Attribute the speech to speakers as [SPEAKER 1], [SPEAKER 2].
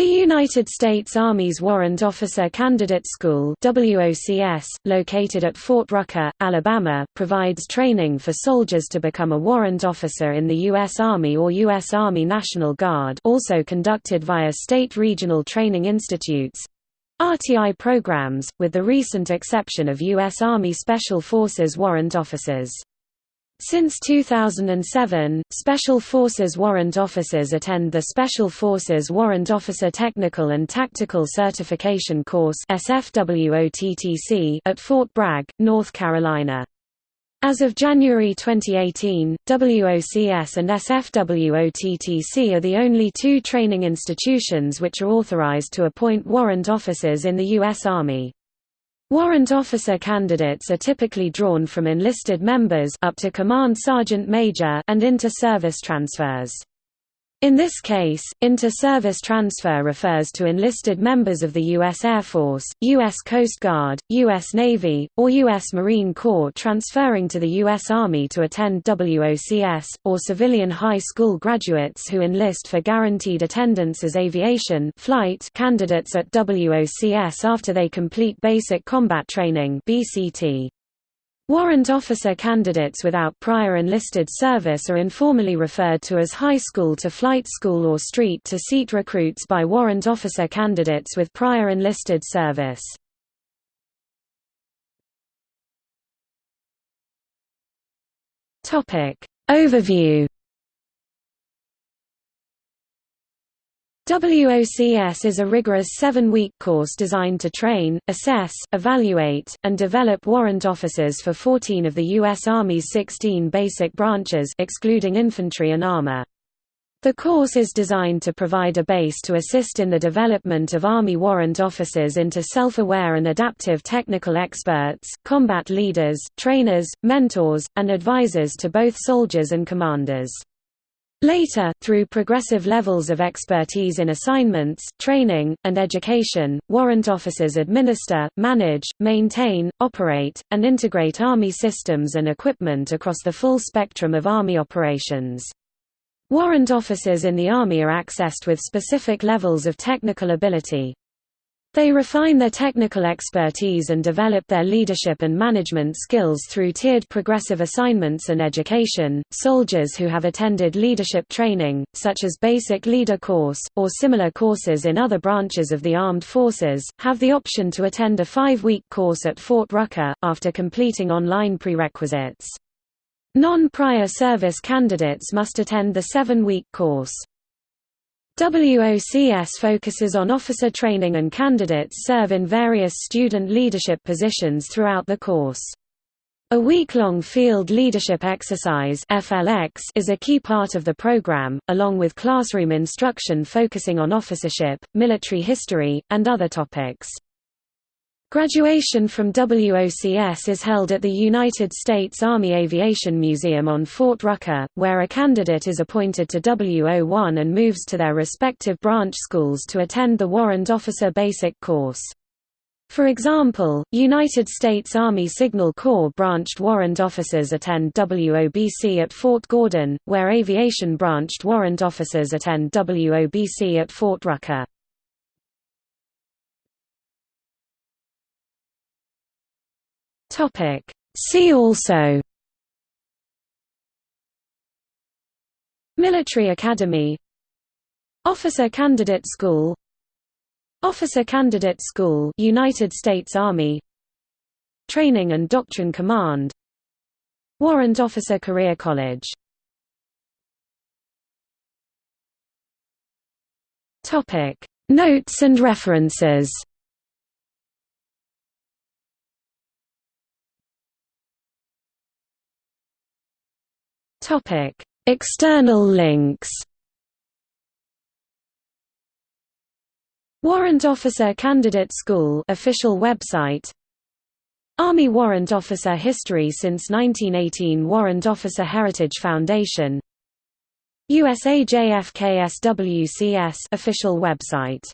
[SPEAKER 1] The United States Army's Warrant Officer Candidate School WOCS, located at Fort Rucker, Alabama, provides training for soldiers to become a warrant officer in the U.S. Army or U.S. Army National Guard also conducted via state regional training institutes RTI programs, with the recent exception of U.S. Army Special Forces warrant officers. Since 2007, Special Forces warrant officers attend the Special Forces Warrant Officer Technical and Tactical Certification Course at Fort Bragg, North Carolina. As of January 2018, WOCS and SFWOTTC are the only two training institutions which are authorized to appoint warrant officers in the U.S. Army. Warrant officer candidates are typically drawn from enlisted members up to command sergeant major and inter-service transfers. In this case, inter-service transfer refers to enlisted members of the U.S. Air Force, U.S. Coast Guard, U.S. Navy, or U.S. Marine Corps transferring to the U.S. Army to attend WOCS, or civilian high school graduates who enlist for guaranteed attendance as aviation flight candidates at WOCS after they complete Basic Combat Training BCT. Warrant officer candidates without prior enlisted service are informally referred to as high school to flight school or street to seat recruits by warrant officer candidates with prior enlisted service. Overview WOCS is a rigorous seven-week course designed to train, assess, evaluate, and develop warrant officers for 14 of the U.S. Army's 16 basic branches excluding infantry and armor. The course is designed to provide a base to assist in the development of Army warrant officers into self-aware and adaptive technical experts, combat leaders, trainers, mentors, and advisors to both soldiers and commanders. Later, through progressive levels of expertise in assignments, training, and education, warrant officers administer, manage, maintain, operate, and integrate Army systems and equipment across the full spectrum of Army operations. Warrant officers in the Army are accessed with specific levels of technical ability. They refine their technical expertise and develop their leadership and management skills through tiered progressive assignments and education. Soldiers who have attended leadership training, such as Basic Leader Course, or similar courses in other branches of the armed forces, have the option to attend a five week course at Fort Rucker, after completing online prerequisites. Non prior service candidates must attend the seven week course. WOCS focuses on officer training and candidates serve in various student leadership positions throughout the course. A week-long field leadership exercise FLX is a key part of the program, along with classroom instruction focusing on officership, military history, and other topics. Graduation from WOCS is held at the United States Army Aviation Museum on Fort Rucker, where a candidate is appointed to WO1 and moves to their respective branch schools to attend the Warrant Officer Basic course. For example, United States Army Signal Corps branched warrant officers attend WOBC at Fort Gordon, where aviation branched warrant officers attend WOBC at Fort Rucker. Topic. See also. Military Academy. Officer Candidate School. Officer Candidate School United States Army. Training and Doctrine Command. Warrant Officer Career College. Notes and references Topic: External links. Warrant Officer Candidate School official website. Army Warrant Officer History since 1918 Warrant Officer Heritage Foundation USAJFKSWCS official website